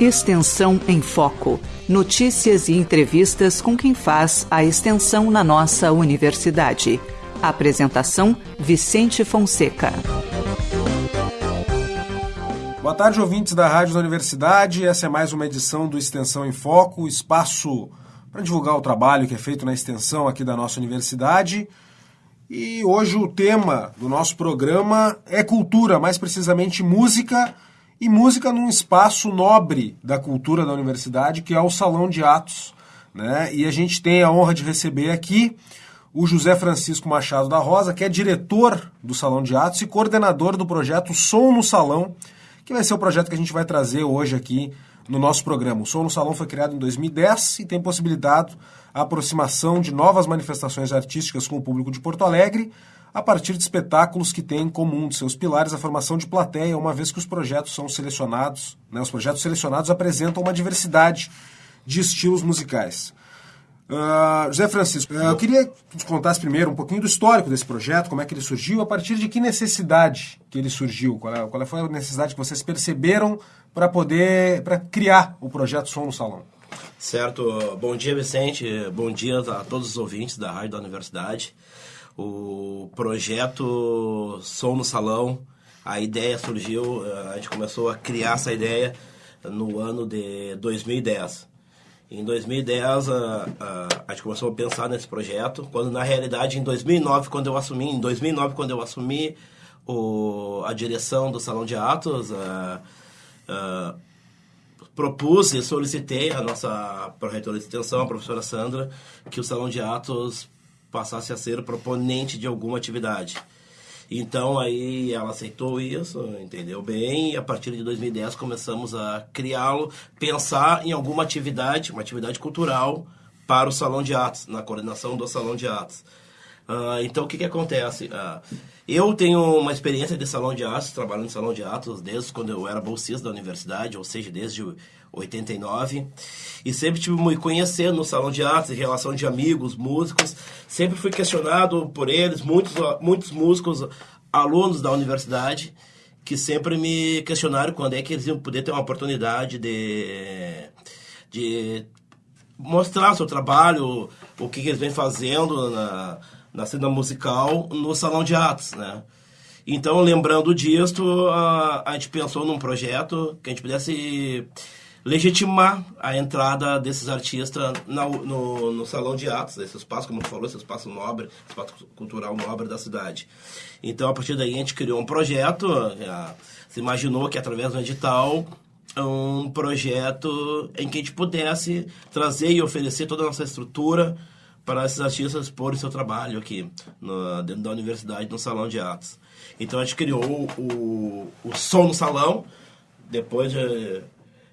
Extensão em Foco. Notícias e entrevistas com quem faz a extensão na nossa universidade. Apresentação: Vicente Fonseca. Boa tarde, ouvintes da Rádio da Universidade. Essa é mais uma edição do Extensão em Foco, espaço para divulgar o trabalho que é feito na extensão aqui da nossa universidade. E hoje o tema do nosso programa é cultura, mais precisamente música e música num espaço nobre da cultura da universidade, que é o Salão de Atos. Né? E a gente tem a honra de receber aqui o José Francisco Machado da Rosa, que é diretor do Salão de Atos e coordenador do projeto Som no Salão, que vai ser o projeto que a gente vai trazer hoje aqui no nosso programa. O Som no Salão foi criado em 2010 e tem possibilitado a aproximação de novas manifestações artísticas com o público de Porto Alegre, a partir de espetáculos que têm em comum de seus pilares a formação de plateia, uma vez que os projetos são selecionados, né, os projetos selecionados apresentam uma diversidade de estilos musicais. Uh, José Francisco, uh, eu queria que você contasse primeiro um pouquinho do histórico desse projeto, como é que ele surgiu, a partir de que necessidade que ele surgiu, qual, é, qual foi a necessidade que vocês perceberam para poder para criar o projeto Som no Salão. Certo, bom dia Vicente, bom dia a todos os ouvintes da Rádio da Universidade o projeto Som no Salão, a ideia surgiu, a gente começou a criar essa ideia no ano de 2010. Em 2010, a, a, a, gente começou a pensar nesse projeto, quando na realidade em 2009, quando eu assumi, em 2009, quando eu assumi o, a direção do Salão de Atos, a, a, propus e solicitei a nossa proreitora de extensão, a professora Sandra, que o Salão de Atos passasse a ser proponente de alguma atividade. Então aí ela aceitou isso, entendeu bem, e a partir de 2010 começamos a criá-lo, pensar em alguma atividade, uma atividade cultural para o Salão de Atos, na coordenação do Salão de Atos. Uh, então o que, que acontece? Uh, eu tenho uma experiência de salão de atos, trabalhando em salão de atos desde quando eu era bolsista da universidade, ou seja, desde 89. E sempre tive me conhecer no salão de artes, em relação de amigos, músicos. Sempre fui questionado por eles, muitos, muitos músicos, alunos da universidade, que sempre me questionaram quando é que eles iam poder ter uma oportunidade de, de mostrar seu trabalho, o que, que eles vêm fazendo na, na cena musical no salão de atos, né? Então, lembrando disso, a, a gente pensou num projeto que a gente pudesse legitimar a entrada desses artistas na, no, no, salão de atos, esse espaço, como tu falou, esse espaço nobre, espaço cultural nobre da cidade. Então, a partir daí, a gente criou um projeto, já, se imaginou que através do edital, um projeto em que a gente pudesse trazer e oferecer toda a nossa estrutura para esses artistas exporem seu trabalho aqui, dentro da universidade, no salão de atos. Então, a gente criou o, o Som no Salão, depois de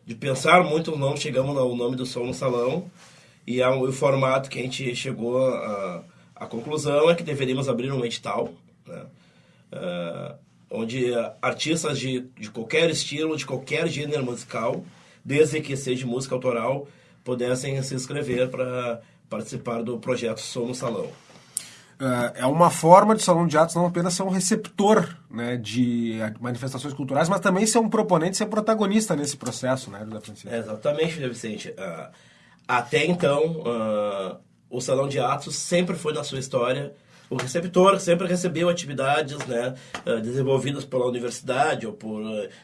de pensar muito no nome, chegamos no nome do som no salão e é o formato que a gente chegou a, a conclusão é que deveríamos abrir um edital, né? Uh, onde artistas de, de qualquer estilo, de qualquer gênero musical, desde que seja música autoral, pudessem se inscrever para participar do projeto Som no Salão. É, é uma forma de salão de atos não apenas ser um receptor né, de manifestações culturais, mas também ser um proponente, ser protagonista nesse processo, né, José Francisco? exatamente, José Vicente. Uh, até então, uh, o salão de atos sempre foi na sua história o receptor sempre recebeu atividades né, uh, desenvolvidas pela universidade ou por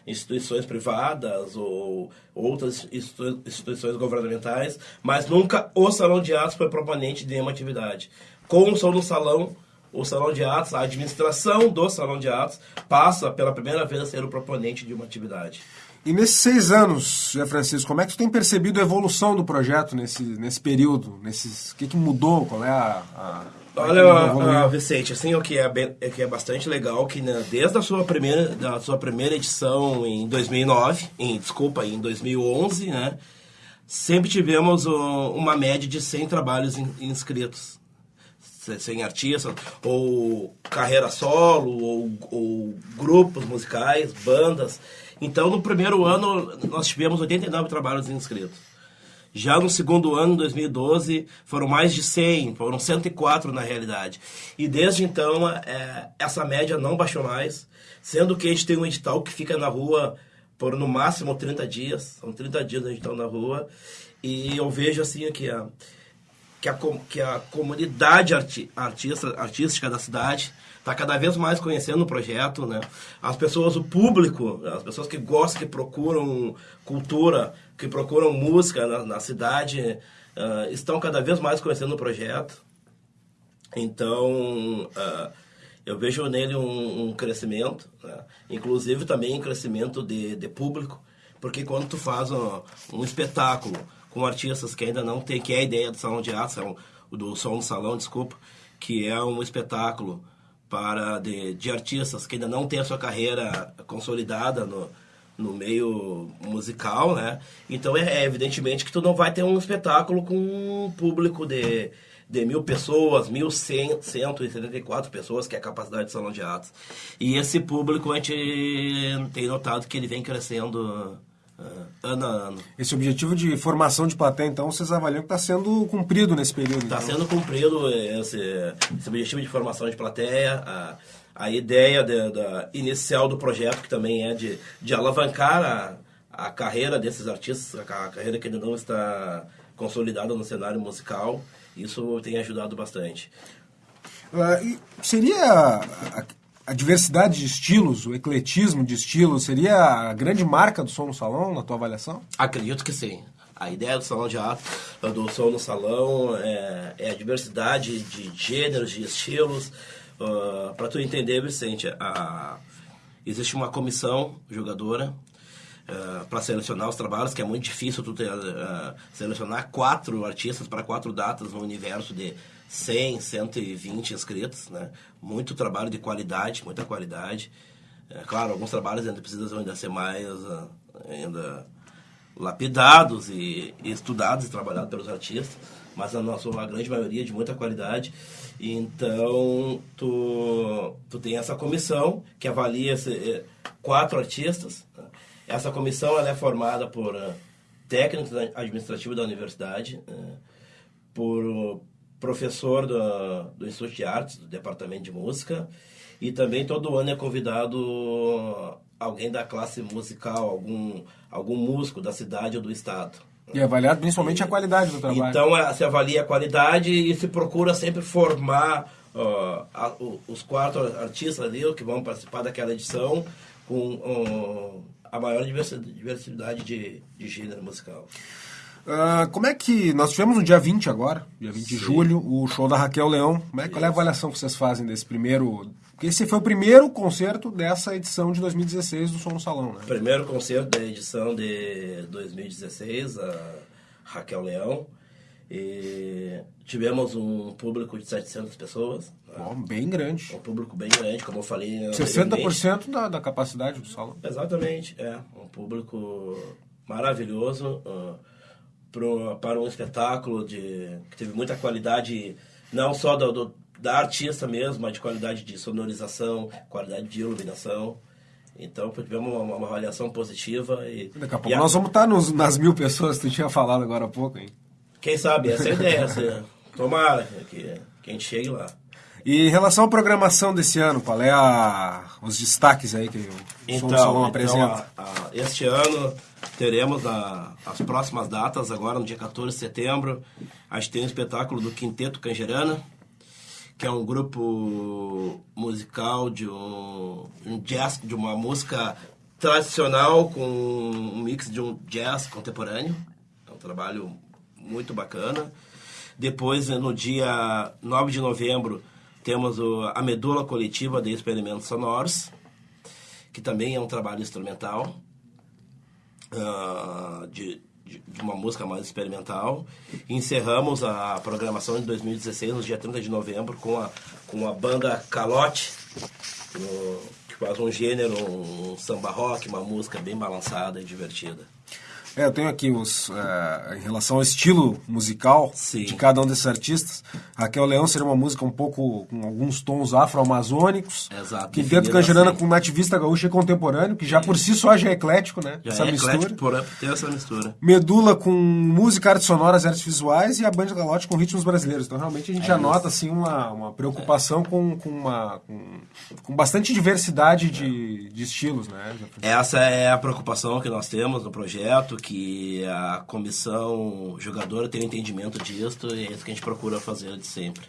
instituições privadas ou outras instituições governamentais, mas nunca o salão de atos foi proponente de uma atividade com o som no salão, o salão de atos, a administração do salão de atos passa pela primeira vez a ser o proponente de uma atividade. E nesses seis anos, José Francisco, como é que tu tem percebido a evolução do projeto nesse, nesse período? Nesses, o que, que mudou? Qual é a. a Olha, Vicente, assim, o que é, bem, o que é bastante legal que né, desde a sua primeira, da sua primeira edição em 2009, em, desculpa, em 2011, né, sempre tivemos uma média de 100 trabalhos in, inscritos sem artista, ou carreira solo, ou, ou, grupos musicais, bandas. Então, no primeiro ano, nós tivemos 89 trabalhos inscritos. Já no segundo ano, 2012, foram mais de 100, foram 104 na realidade. E desde então, é, essa média não baixou mais, sendo que a gente tem um edital que fica na rua por no máximo 30 dias. São 30 dias a gente está na rua. E eu vejo assim que a, que a, que a comunidade arti, artista, artística da cidade está cada vez mais conhecendo o projeto, né? As pessoas, o público, as pessoas que gostam, que procuram cultura, que procuram música na, na cidade, uh, estão cada vez mais conhecendo o projeto. Então, uh, eu vejo nele um, um crescimento, né? inclusive também um crescimento de, de público, porque quando tu faz um, um, espetáculo com artistas que ainda não tem, que é a ideia do salão de arte, do som no salão, desculpa, que é um espetáculo para de, de artistas que ainda não tem a sua carreira consolidada no, no meio musical, né? Então é, é evidentemente que tu não vai ter um espetáculo com um público de de mil pessoas, 1.174 pessoas, que é a capacidade de salão de atos. E esse público a gente tem notado que ele vem crescendo ano a ano. Esse objetivo de formação de plateia, então, vocês avaliam que está sendo cumprido nesse período? Está então. sendo cumprido esse, esse, objetivo de formação de plateia. A, a ideia de, da, inicial do projeto, que também é de, de alavancar a, a carreira desses artistas, a, a carreira que ainda não está consolidada no cenário musical. Isso tem ajudado bastante. Uh, seria a, diversidade de estilos, o ecletismo de estilos, seria a grande marca do som no salão, na tua avaliação? Acredito que sim. A ideia do salão de ato, do som no salão, é, é a diversidade de gêneros, de estilos. Uh, ah, Para tu entender, Vicente, a, existe uma comissão jogadora uh, eh, para selecionar os trabalhos, que é muito difícil tu ter, uh, selecionar quatro artistas para quatro datas no universo de 100, 120 inscritos, né? Muito trabalho de qualidade, muita qualidade. É, claro, alguns trabalhos ainda precisam ainda ser mais uh, ainda lapidados e, e, estudados e trabalhados pelos artistas, mas a nossa a grande maioria de muita qualidade. Então, tu, tu tem essa comissão que avalia esse, eh, quatro artistas, né? Essa comissão ela é formada por uh, técnicos administrativos da universidade, uh, por professor do, do Instituto de Artes, do Departamento de Música, e também todo ano é convidado alguém da classe musical, algum, algum músico da cidade ou do estado. E é avaliado principalmente e, a qualidade do trabalho. Então é, se avalia a qualidade e se procura sempre formar uh, a, os quatro artistas ali que vão participar daquela edição com uh, a maior diversidade de, de gênero musical. Uh, como é que. Nós tivemos no dia 20 agora, dia 20 Sim. de julho, o show da Raquel Leão. Como é, qual é a avaliação que vocês fazem desse primeiro. Porque esse foi o primeiro concerto dessa edição de 2016 do Som no Salão, né? Primeiro concerto da edição de 2016, a Raquel Leão. E tivemos um público de 700 pessoas. Bom, bem grande. Um público bem grande, como eu falei. 60% da, da capacidade do salão. Exatamente, é. Um público maravilhoso uh, pro, para um espetáculo de, que teve muita qualidade, não só do, do, da artista mesmo, mas de qualidade de sonorização, qualidade de iluminação. Então, tivemos uma, uma avaliação positiva. E, Daqui a pouco nós a... vamos estar nos, nas mil pessoas que tu tinha falado agora há pouco, hein? Quem sabe, essa é a ideia. Assim, tomara que, que a gente chegue lá. E em relação à programação desse ano, qual é a, os destaques aí que o então, Som Salão então, apresenta? A, a, este ano teremos a, as próximas datas, agora no dia 14 de setembro, a gente tem um espetáculo do Quinteto Cangerana, que é um grupo musical de um, um jazz, de uma música tradicional com um mix de um jazz contemporâneo. É um trabalho muito bacana. Depois, no dia 9 de novembro, temos o, a medula coletiva de experimentos sonoros, que também é um trabalho instrumental, uh, de, de, de, uma música mais experimental. Encerramos a programação de 2016, no dia 30 de novembro, com a, com a banda Calote, no, que faz um gênero, um samba rock, uma música bem balançada e divertida. É, eu tenho aqui os. Uh, em relação ao estilo musical Sim. de cada um desses artistas. Raquel Leão seria uma música um pouco com alguns tons afro-amazônicos. Exato. Quinteto Canjerana assim. com nativista gaúcho e contemporâneo, que já por si só já é eclético, né? Já essa é mistura. eclético por ter essa mistura. Medula com música, artes sonoras e artes visuais e a Band Galote com ritmos brasileiros. Então realmente a gente É já isso. nota assim, uma, uma preocupação com, com, uma, com, com bastante diversidade de, de estilos, né? Essa é a preocupação que nós temos no projeto, que a comissão jogadora tenha entendimento disso e é isso que a gente procura fazer de sempre.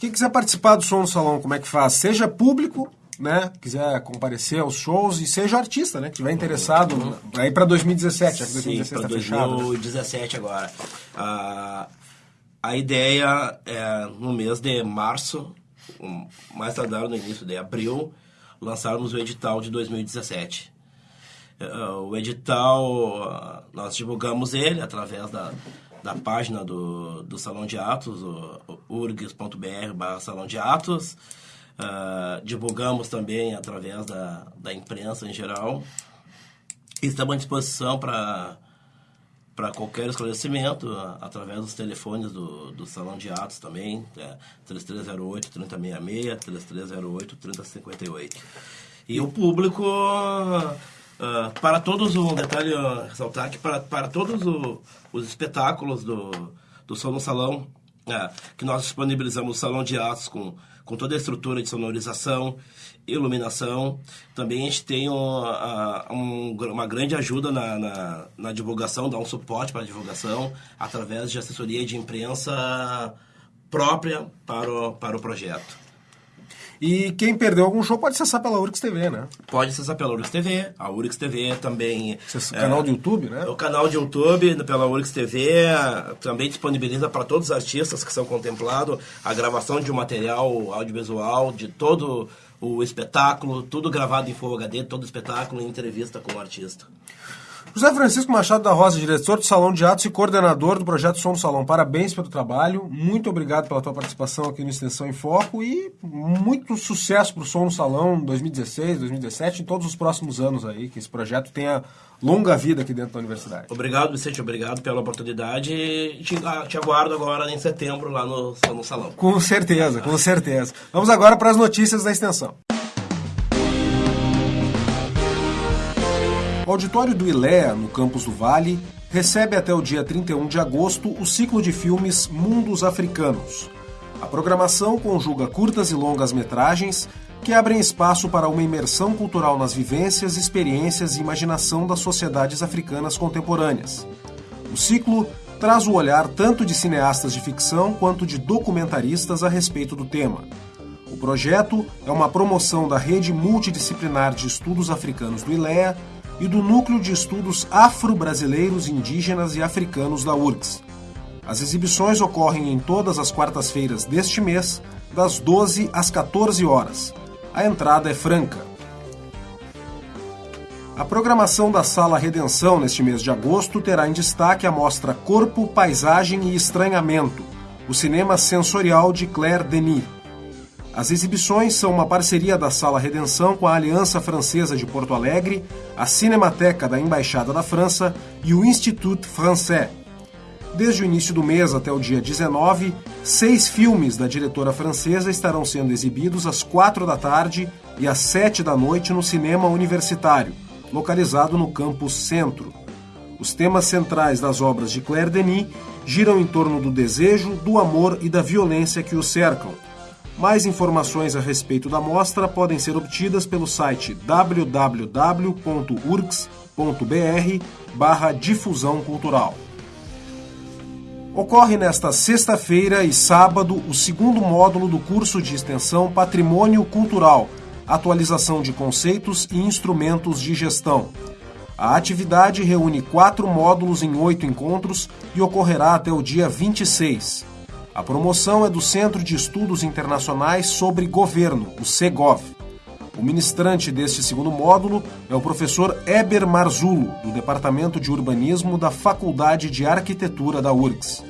Quem quiser participar do Som no Salão, como é que faz? Seja público, né? Quiser comparecer aos shows e seja artista, né? Que estiver interessado aí para 2017, já que Sim, 2016 para está fechado. né? 2017 agora. A, a ideia é, no mês de março, mais tardar no início de abril, lançarmos o edital de 2017. Eh, O edital, ah, nós divulgamos ele através da, da página do, do Salão de Atos, urgs.br Salão de Atos. Ah, divulgamos também através da, da imprensa em geral. Estamos à disposição para para qualquer esclarecimento a- através dos telefones do, do Salão de Atos também, é 3308 3066, 3308 3058. E o público, ah, para todos, um detalhe a ressaltar que para, para todos o- os espetáculos do, do Som no Salão, é, que nós disponibilizamos o Salão de Atos com, com toda a estrutura de sonorização, iluminação. Também a gente tem um, um uma grande ajuda na, na, na divulgação, dá um suporte para a divulgação através de assessoria de imprensa própria para o, para o projeto. E quem perdeu algum show pode acessar pela Urix TV, né? Pode acessar pela Urix TV, a Urix TV também... Esse é, canal do YouTube, né? O canal de YouTube pela Urix TV também disponibiliza para todos os artistas que são contemplados a gravação de um material audiovisual de todo o espetáculo, tudo gravado em Full HD, todo o espetáculo em entrevista com o artista. José Francisco Machado da Rosa, diretor do Salão de Atos e coordenador do projeto Som no Salão. Parabéns pelo trabalho, muito obrigado pela tua participação aqui no Extensão em Foco e muito sucesso para o Som no Salão 2016, 2017 e todos os próximos anos aí, que esse projeto tenha longa vida aqui dentro da universidade. Obrigado, Vicente, obrigado pela oportunidade e te, ah, te aguardo agora em setembro lá no, no salão. Com certeza, com certeza. Vamos agora para as notícias da extensão. O auditório do ILEA, no campus do Vale, recebe até o dia 31 de agosto o ciclo de filmes Mundos Africanos. A programação conjuga curtas e longas metragens que abrem espaço para uma imersão cultural nas vivências, experiências e imaginação das sociedades africanas contemporâneas. O ciclo traz o olhar tanto de cineastas de ficção quanto de documentaristas a respeito do tema. O projeto é uma promoção da Rede Multidisciplinar de Estudos Africanos do ILEA e do Núcleo de Estudos Afro-Brasileiros, Indígenas e Africanos da URGS. As exibições ocorrem em todas as quartas-feiras deste mês, das 12 às 14 horas. A entrada é franca. A programação da Sala Redenção neste mês de agosto terá em destaque a mostra Corpo, Paisagem e Estranhamento, o cinema sensorial de Claire Denis. As exibições são uma parceria da Sala Redenção com a Aliança Francesa de Porto Alegre, a Cinemateca da Embaixada da França e o Institut Français. Desde o início do mês até o dia 19, seis filmes da diretora francesa estarão sendo exibidos às quatro da tarde e às sete da noite no Cinema Universitário, localizado no campus Centro. Os temas centrais das obras de Claire Denis giram em torno do desejo, do amor e da violência que o cercam. Mais informações a respeito da mostra podem ser obtidas pelo site www.urgs.br barra difusão cultural. Ocorre nesta sexta-feira e sábado o segundo módulo do curso de extensão Patrimônio Cultural, atualização de conceitos e instrumentos de gestão. A atividade reúne quatro módulos em oito encontros e ocorrerá até o dia 26. A promoção é do Centro de Estudos Internacionais sobre Governo, o CEGOV. O ministrante deste segundo módulo é o professor Eber Marzulo, do Departamento de Urbanismo da Faculdade de Arquitetura da URGS.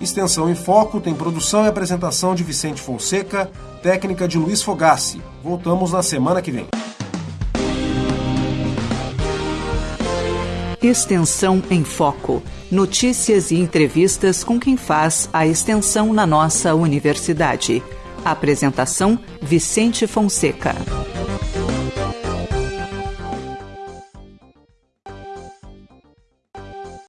Extensão em Foco tem produção e apresentação de Vicente Fonseca, técnica de Luiz Fogassi. Voltamos na semana que vem. Extensão em Foco. Notícias e entrevistas com quem faz a extensão na nossa universidade. Apresentação: Vicente Fonseca.